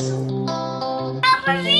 Apple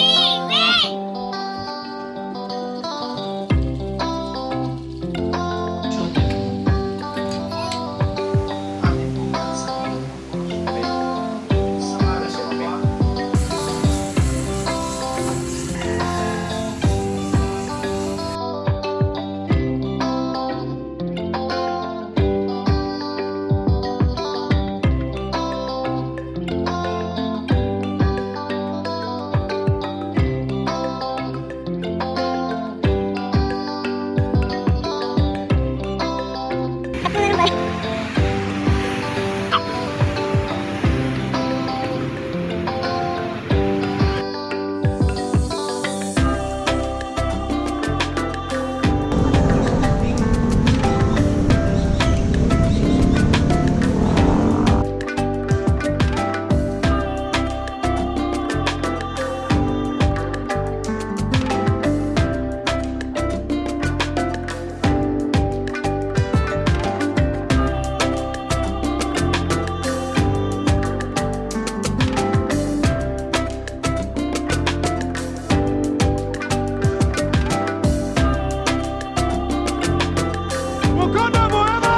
Vamos, vamos.